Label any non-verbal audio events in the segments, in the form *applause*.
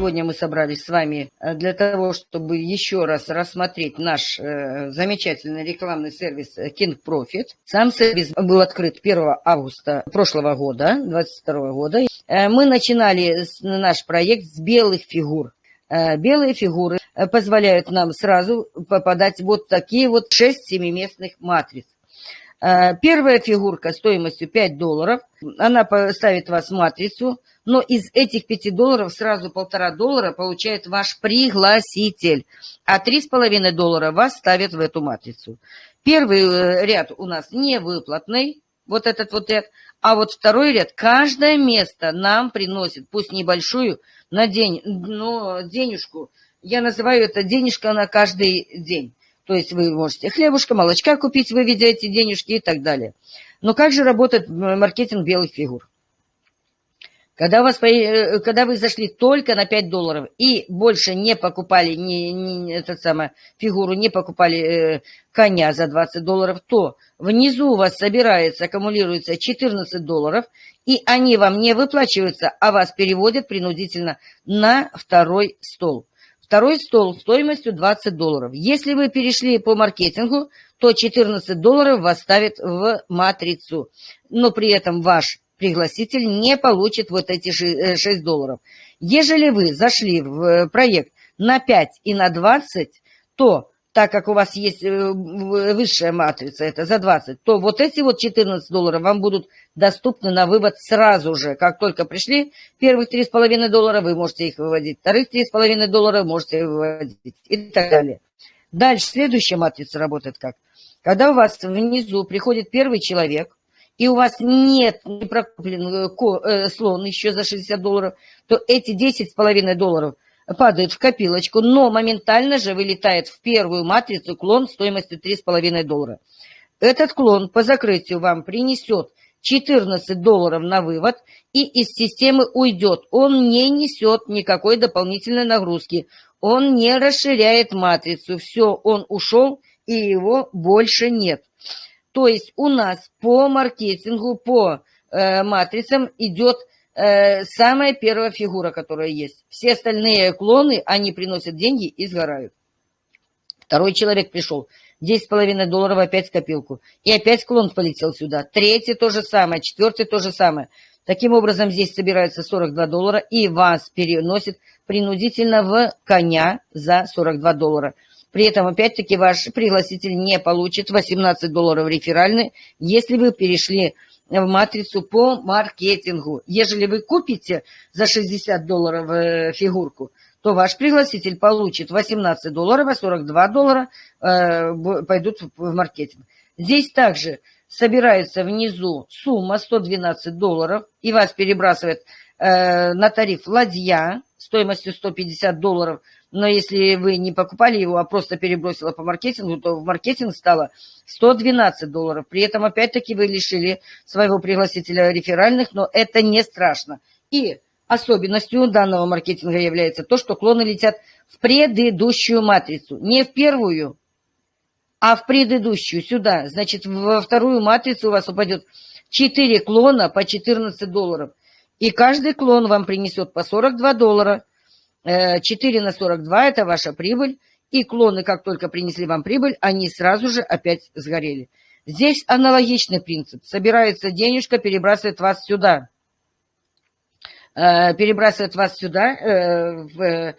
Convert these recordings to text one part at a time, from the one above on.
Сегодня мы собрались с вами э, для того, чтобы еще раз рассмотреть наш э, замечательный рекламный сервис King Profit. Сам сервис был открыт 1 августа прошлого года, 2022 года. Э, мы начинали наш проект с белых фигур. Э, белые фигуры э, позволяют нам сразу попадать вот такие вот 6 семиместных матриц. Э, первая фигурка стоимостью 5 долларов, она ставит вас в матрицу, но из этих 5 долларов сразу полтора доллара получает ваш пригласитель, а 3,5 доллара вас ставят в эту матрицу. Первый ряд у нас не выплатный, вот этот вот ряд, а вот второй ряд, каждое место нам приносит, пусть небольшую, на день, но денежку, я называю это денежка на каждый день. То есть вы можете хлебушка, молочка купить, выведя эти денежки и так далее. Но как же работает маркетинг белых фигур? Когда, у вас, э, когда вы зашли только на 5 долларов и больше не покупали не, не, этот самый, фигуру, не покупали э, коня за 20 долларов, то внизу у вас собирается, аккумулируется 14 долларов, и они вам не выплачиваются, а вас переводят принудительно на второй стол. Второй стол стоимостью 20 долларов. Если вы перешли по маркетингу, то 14 долларов вас ставят в матрицу. Но при этом ваш пригласитель не получит вот эти 6 э, долларов. Ежели вы зашли в э, проект на 5 и на 20, то так как у вас есть э, высшая матрица, это за 20, то вот эти вот 14 долларов вам будут доступны на вывод сразу же. Как только пришли первых 3,5 доллара, вы можете их выводить. Вторых 3,5 доллара можете выводить и так далее. Дальше следующая матрица работает как? Когда у вас внизу приходит первый человек, и у вас нет не прокуплен э, э, слон еще за 60 долларов, то эти 10,5 долларов – падает в копилочку, но моментально же вылетает в первую матрицу клон стоимостью 3,5 доллара. Этот клон по закрытию вам принесет 14 долларов на вывод и из системы уйдет. Он не несет никакой дополнительной нагрузки. Он не расширяет матрицу. Все, он ушел и его больше нет. То есть у нас по маркетингу, по э, матрицам идет э, самая первая фигура, которая есть. Все остальные клоны, они приносят деньги и сгорают. Второй человек пришел, 10,5 долларов опять в копилку. И опять клон полетел сюда. Третий то же самое, четвертый то же самое. Таким образом, здесь собирается 42 доллара, и вас переносит принудительно в коня за 42 доллара. При этом, опять-таки, ваш пригласитель не получит 18 долларов реферальный, если вы перешли в матрицу по маркетингу. Ежели вы купите за 60 долларов э, фигурку, то ваш пригласитель получит 18 долларов, а 42 доллара э, пойдут в маркетинг. Здесь также собирается внизу сумма 112 долларов, и вас перебрасывает э, на тариф ладья стоимостью 150 долларов но если вы не покупали его, а просто перебросила по маркетингу, то в маркетинг стало 112 долларов. При этом, опять-таки, вы лишили своего пригласителя реферальных, но это не страшно. И особенностью данного маркетинга является то, что клоны летят в предыдущую матрицу. Не в первую, а в предыдущую, сюда. Значит, во вторую матрицу у вас упадет 4 клона по 14 долларов. И каждый клон вам принесет по 42 доллара – 4 э, на 42 – это ваша прибыль, и клоны, как только принесли вам прибыль, они сразу же опять сгорели. Здесь аналогичный принцип. Собирается денежка, перебрасывает вас сюда. Э, перебрасывает вас сюда, э, в,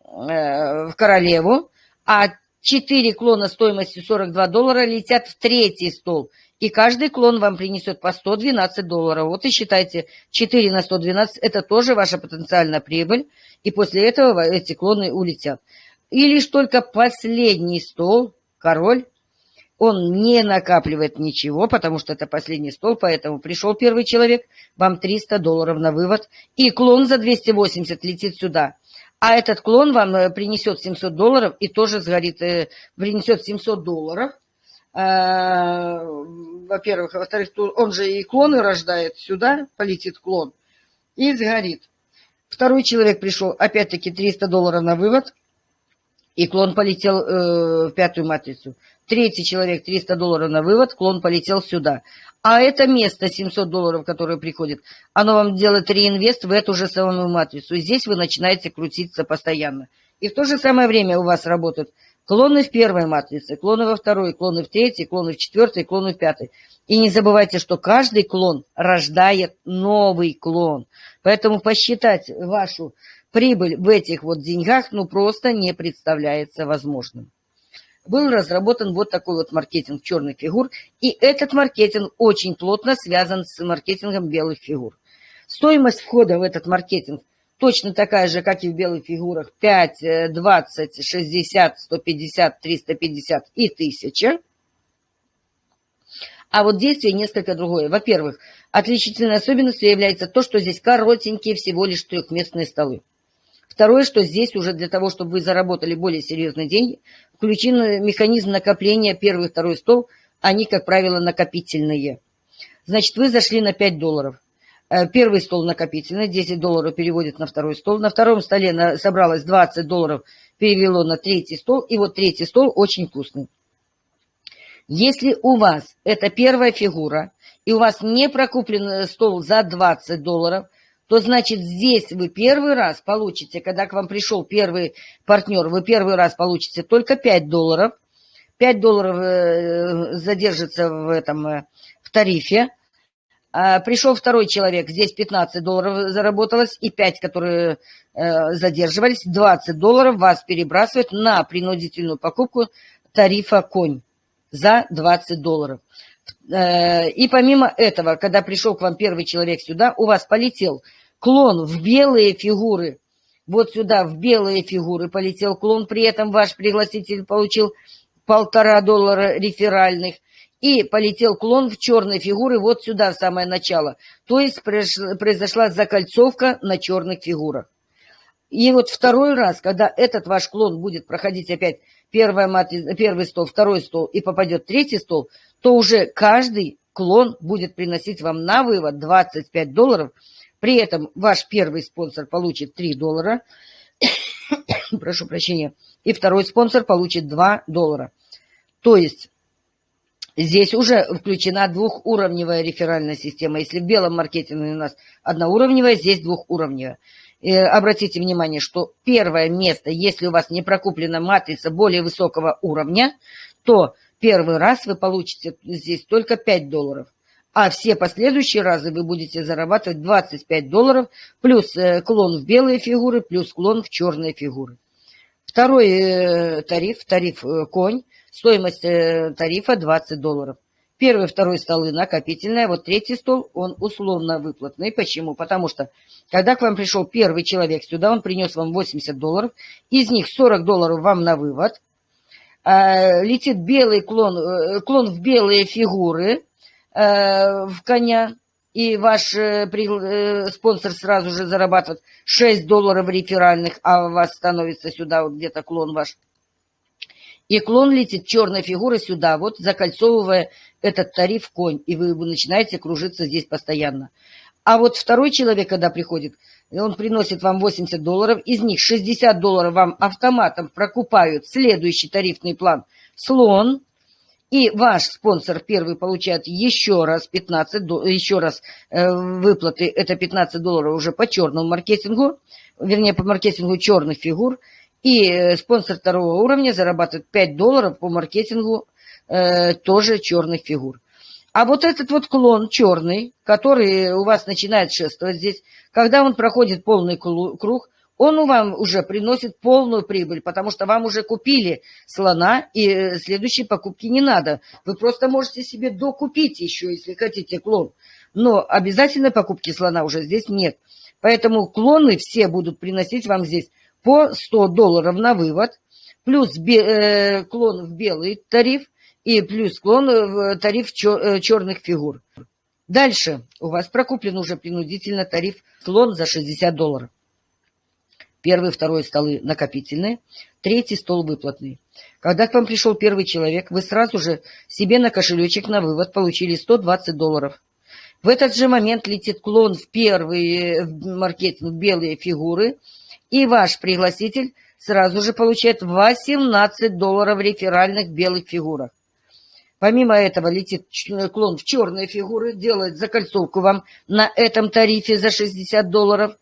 в королеву, а 4 клона стоимостью 42 доллара летят в третий стол. И каждый клон вам принесет по 112 долларов. Вот и считайте, 4 на 112 – это тоже ваша потенциальная прибыль и после этого эти клоны улетят. И лишь только последний стол, король, он не накапливает ничего, потому что это последний стол, поэтому пришел первый человек, вам 300 долларов на вывод, и клон за 280 летит сюда. А этот клон вам э, принесет 700 долларов и тоже сгорит, э, принесет 700 долларов. Э, во-первых, во-вторых, он же и клоны рождает сюда, полетит клон, и сгорит. Второй человек пришел, опять-таки 300 долларов на вывод, и клон полетел э, в пятую матрицу. Третий человек 300 долларов на вывод, клон полетел сюда. А это место 700 долларов, которое приходит, оно вам делает реинвест в эту же самую матрицу. И здесь вы начинаете крутиться постоянно. И в то же самое время у вас работают клоны в первой матрице, клоны во второй, клоны в третьей, клоны в четвертой, клоны в пятой. И не забывайте, что каждый клон рождает новый клон. Поэтому посчитать вашу прибыль в этих вот деньгах ну просто не представляется возможным был разработан вот такой вот маркетинг черных фигур, и этот маркетинг очень плотно связан с маркетингом белых фигур. Стоимость входа в этот маркетинг точно такая же, как и в белых фигурах, 5, 20, 60, 150, 350 и 1000. А вот действие несколько другое. Во-первых, отличительной особенностью является то, что здесь коротенькие всего лишь трехместные столы. Второе, что здесь уже для того, чтобы вы заработали более серьезные деньги, включен механизм накопления первый и второй стол, они, как правило, накопительные. Значит, вы зашли на 5 долларов. Э, первый стол накопительный, 10 долларов переводит на второй стол. На втором столе собралось 20 долларов, перевело на третий стол. И вот третий стол очень вкусный. Если у вас это первая фигура, и у вас не прокуплен стол за 20 долларов – то значит здесь вы первый раз получите, когда к вам пришел первый партнер, вы первый раз получите только 5 долларов. 5 долларов э, задержится в этом э, в тарифе. А пришел второй человек, здесь 15 долларов заработалось, и 5, которые э, задерживались, 20 долларов вас перебрасывают на принудительную покупку тарифа конь за 20 долларов. И помимо этого, когда пришел к вам первый человек сюда, у вас полетел клон в белые фигуры. Вот сюда в белые фигуры полетел клон, при этом ваш пригласитель получил полтора доллара реферальных. И полетел клон в черные фигуры вот сюда, в самое начало. То есть произошла закольцовка на черных фигурах. И вот второй раз, когда этот ваш клон будет проходить опять первая матрица, первый стол, второй стол и попадет третий стол, то уже каждый клон будет приносить вам на вывод 25 долларов – при этом ваш первый спонсор получит 3 доллара, *coughs* прошу прощения, и второй спонсор получит 2 доллара. То есть здесь уже включена двухуровневая реферальная система. Если в белом маркетинге у нас одноуровневая, здесь двухуровневая. И обратите внимание, что первое место, если у вас не прокуплена матрица более высокого уровня, то первый раз вы получите здесь только 5 долларов а все последующие разы вы будете зарабатывать 25 долларов, плюс э, клон в белые фигуры, плюс клон в черные фигуры. Второй э, тариф, тариф э, конь, стоимость тарифа 20 долларов. Первый, второй столы накопительные, вот третий стол, он условно выплатный. Почему? Потому что, когда к вам пришел первый человек сюда, он принес вам 80 долларов, из них 40 долларов вам на вывод, летит белый клон, клон в белые фигуры, Э, в коня, и ваш э, э, спонсор сразу же зарабатывает 6 долларов реферальных, а у вас становится сюда вот где-то клон ваш. И клон летит черной фигурой сюда, вот закольцовывая этот тариф конь, и вы начинаете кружиться здесь постоянно. А вот второй человек, когда приходит, он приносит вам 80 долларов, из них 60 долларов вам автоматом прокупают следующий тарифный план слон, и ваш спонсор первый получает еще раз 15, еще раз э, выплаты, это 15 долларов уже по черному маркетингу, вернее по маркетингу черных фигур. И э, спонсор второго уровня зарабатывает 5 долларов по маркетингу э, тоже черных фигур. А вот этот вот клон черный, который у вас начинает шествовать здесь, когда он проходит полный круг, он вам уже приносит полную прибыль, потому что вам уже купили слона, и э, следующей покупки не надо. Вы просто можете себе докупить еще, если хотите, клон. Но обязательной покупки слона уже здесь нет. Поэтому клоны все будут приносить вам здесь по 100 долларов на вывод, плюс э, клон в белый тариф и плюс клон в тариф чер, черных фигур. Дальше у вас прокуплен уже принудительно тариф слон за 60 долларов. Первый, второй столы накопительные, третий стол выплатный. Когда к вам пришел первый человек, вы сразу же себе на кошелечек на вывод получили 120 долларов. В этот же момент летит клон в первые в маркетинг белые фигуры, и ваш пригласитель сразу же получает 18 долларов реферальных белых фигурах. Помимо этого летит клон в черные фигуры, делает закольцовку вам на этом тарифе за 60 долларов.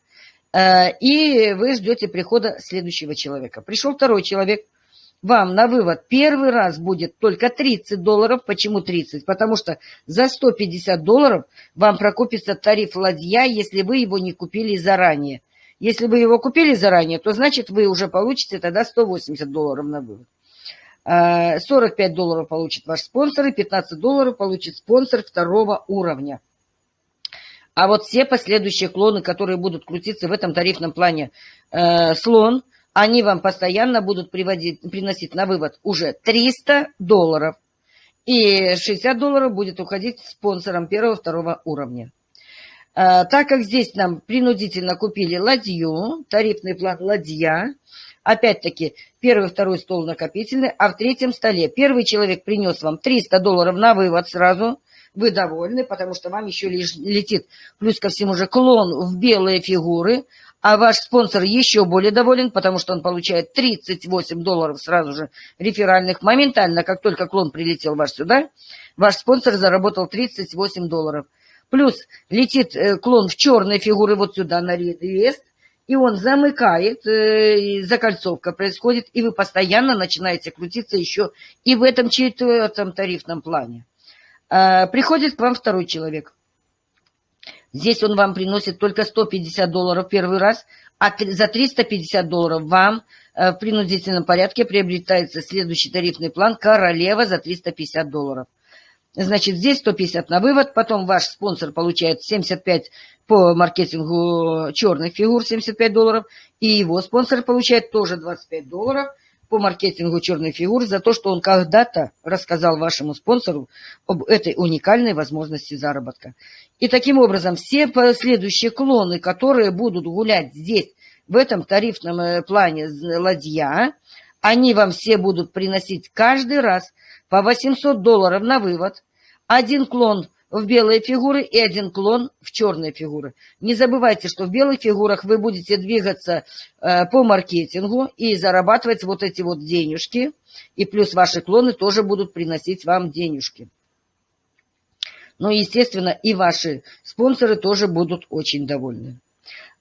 Э, и вы ждете прихода следующего человека. Пришел второй человек, вам на вывод первый раз будет только 30 долларов. Почему 30? Потому что за 150 долларов вам прокупится тариф ладья, если вы его не купили заранее. Если вы его купили заранее, то значит вы уже получите тогда 180 долларов на вывод. 45 э, долларов получит ваш спонсор и 15 долларов получит спонсор второго уровня. А вот все последующие клоны, которые будут крутиться в этом тарифном плане э, слон, они вам постоянно будут приводить, приносить на вывод уже 300 долларов. И 60 долларов будет уходить спонсором первого-второго уровня. Э, так как здесь нам принудительно купили ладью, тарифный план ладья, Опять-таки, первый, второй стол накопительный, а в третьем столе. Первый человек принес вам 300 долларов на вывод сразу, вы довольны, потому что вам еще летит, плюс ко всему же, клон в белые фигуры, а ваш спонсор еще более доволен, потому что он получает 38 долларов сразу же реферальных. Моментально, как только клон прилетел ваш сюда, ваш спонсор заработал 38 долларов. Плюс летит э, клон в черные фигуры вот сюда на рест, и он замыкает, э, закольцовка происходит, и вы постоянно начинаете крутиться еще и в этом четвертом тарифном плане. Э, приходит к вам второй человек. Здесь он вам приносит только 150 долларов первый раз, а за 350 долларов вам э, в принудительном порядке приобретается следующий тарифный план «Королева» за 350 долларов. Значит, здесь 150 на вывод, потом ваш спонсор получает 75 по маркетингу черных фигур, 75 долларов, и его спонсор получает тоже 25 долларов по маркетингу черных фигур за то, что он когда-то рассказал вашему спонсору об этой уникальной возможности заработка. И таким образом все последующие клоны, которые будут гулять здесь, в этом тарифном э, плане ладья, они вам все будут приносить каждый раз по 800 долларов на вывод, один клон в белые фигуры и один клон в черные фигуры. Не забывайте, что в белых фигурах вы будете двигаться э, по маркетингу и зарабатывать вот эти вот денежки. И плюс ваши клоны тоже будут приносить вам денежки. Но, естественно, и ваши спонсоры тоже будут очень довольны.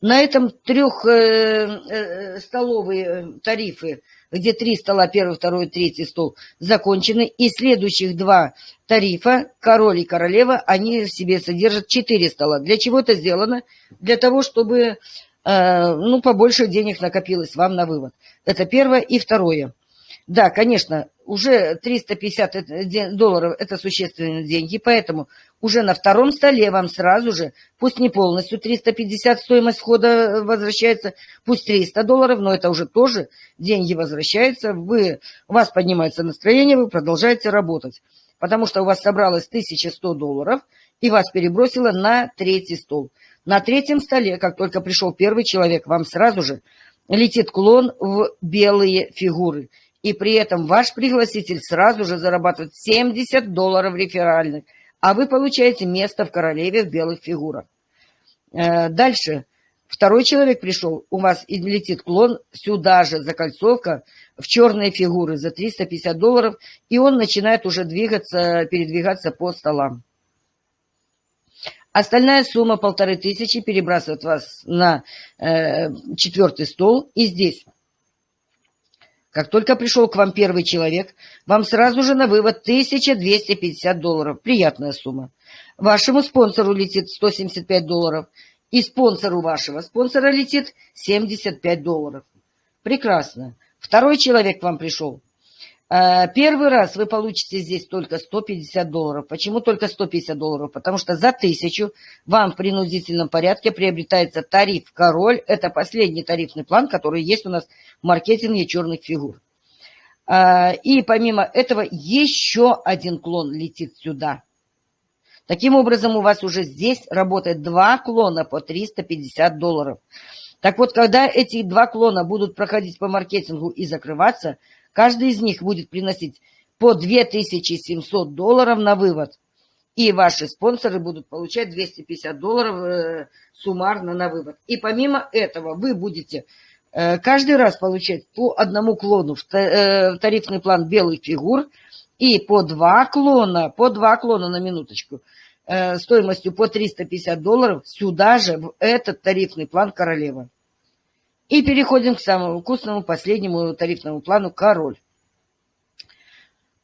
На этом трехстоловые э, э, тарифы где три стола, первый, второй, третий стол, закончены. И следующих два тарифа, король и королева, они в себе содержат четыре стола. Для чего это сделано? Для того, чтобы э, ну, побольше денег накопилось вам на вывод. Это первое. И второе. Да, конечно, уже 350 долларов – это существенные деньги, поэтому уже на втором столе вам сразу же, пусть не полностью 350 стоимость входа возвращается, пусть 300 долларов, но это уже тоже деньги возвращаются, вы, у вас поднимается настроение, вы продолжаете работать, потому что у вас собралось 1100 долларов, и вас перебросило на третий стол. На третьем столе, как только пришел первый человек, вам сразу же летит клон в белые фигуры – и при этом ваш пригласитель сразу же зарабатывает 70 долларов реферальных, а вы получаете место в королеве в белых фигурах. Э, дальше. Второй человек пришел, у вас и летит клон, сюда же закольцовка в черные фигуры за 350 долларов, и он начинает уже двигаться, передвигаться по столам. Остальная сумма полторы тысячи перебрасывает вас на э, четвертый стол, и здесь как только пришел к вам первый человек, вам сразу же на вывод 1250 долларов. Приятная сумма. Вашему спонсору летит 175 долларов. И спонсору вашего спонсора летит 75 долларов. Прекрасно. Второй человек к вам пришел. Э, первый раз вы получите здесь только 150 долларов. Почему только 150 долларов? Потому что за тысячу вам в принудительном порядке приобретается тариф «Король». Это последний тарифный план, который есть у нас в маркетинге черных фигур. Э, и помимо этого еще один клон летит сюда. Таким образом, у вас уже здесь работает два клона по 350 долларов. Так вот, когда эти два клона будут проходить по маркетингу и закрываться – Каждый из них будет приносить по 2700 долларов на вывод. И ваши спонсоры будут получать 250 долларов э, суммарно на вывод. И помимо этого вы будете э, каждый раз получать по одному клону в э, тарифный план белых фигур и по два клона, по два клона на минуточку, стоимостью по 350 долларов сюда же, в этот тарифный план королева. И переходим к самому вкусному, последнему тарифному плану «Король».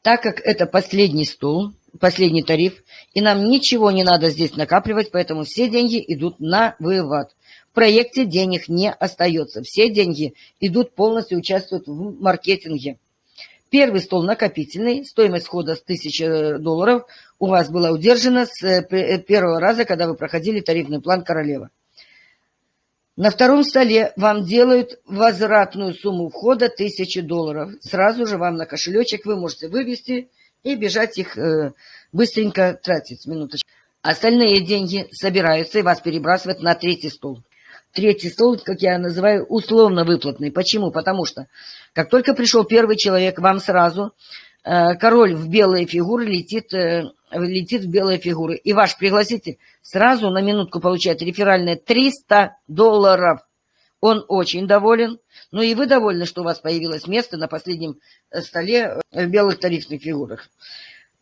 Так как это последний стол, последний тариф, и нам ничего не надо здесь накапливать, поэтому все деньги идут на вывод. В проекте денег не остается. Все деньги идут полностью, участвуют в маркетинге. Первый стол накопительный, стоимость входа с 1000 долларов у вас была удержана с э, э, первого раза, когда вы проходили тарифный план «Королева». На втором столе вам делают возвратную сумму входа 1000 долларов. Сразу же вам на кошелечек вы можете вывести и бежать их э, быстренько тратить. Минуточку. Остальные деньги собираются и вас перебрасывают на третий стол. Третий стол, как я называю, условно выплатный. Почему? Потому что, как только пришел первый человек, вам сразу э, король в белые фигуры летит, э, летит в белые фигуры. И ваш пригласитель сразу на минутку получает реферальные 300 долларов. Он очень доволен. Ну и вы довольны, что у вас появилось место на последнем э, столе э, в белых тарифных фигурах.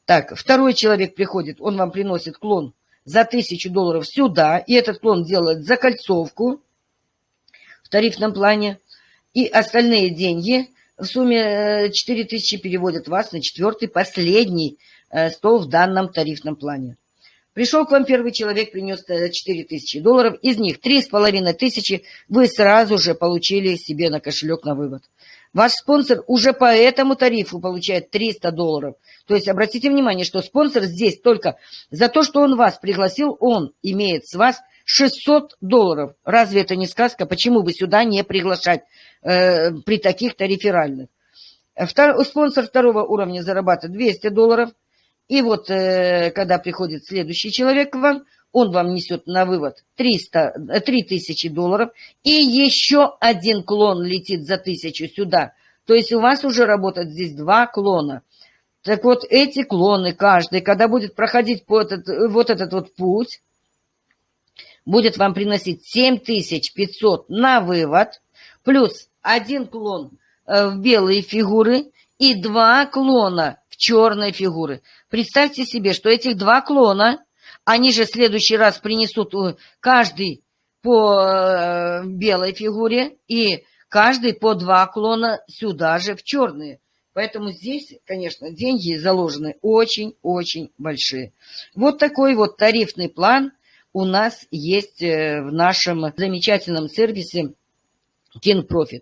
Так, второй человек приходит, он вам приносит клон за тысячу долларов сюда, и этот клон делает закольцовку в тарифном плане, и остальные деньги в сумме 4000 э, переводят вас на четвертый, последний стол в данном тарифном плане. Пришел к вам первый человек, принес 4 тысячи долларов, из них 3,5 тысячи вы сразу же получили себе на кошелек на вывод. Ваш спонсор уже по этому тарифу получает 300 долларов. То есть обратите внимание, что спонсор здесь только за то, что он вас пригласил, он имеет с вас 600 долларов. Разве это не сказка? Почему бы сюда не приглашать э, при таких-то реферальных? Втор, спонсор второго уровня зарабатывает 200 долларов. И вот, э, когда приходит следующий человек к вам, он вам несет на вывод 300, 3000 долларов, и еще один клон летит за тысячу сюда. То есть у вас уже работает здесь два клона. Так вот, эти клоны, каждый, когда будет проходить по этот, вот этот вот путь, будет вам приносить 7500 на вывод, плюс один клон э, в белые фигуры и два клона в черные фигуры. Представьте себе, что этих два клона, они же в следующий раз принесут э, каждый по э, белой фигуре и каждый по два клона сюда же в черные. Поэтому здесь, конечно, деньги заложены очень-очень большие. Вот такой вот тарифный план у нас есть э, в нашем замечательном сервисе King Profit.